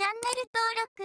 チャンネル登録。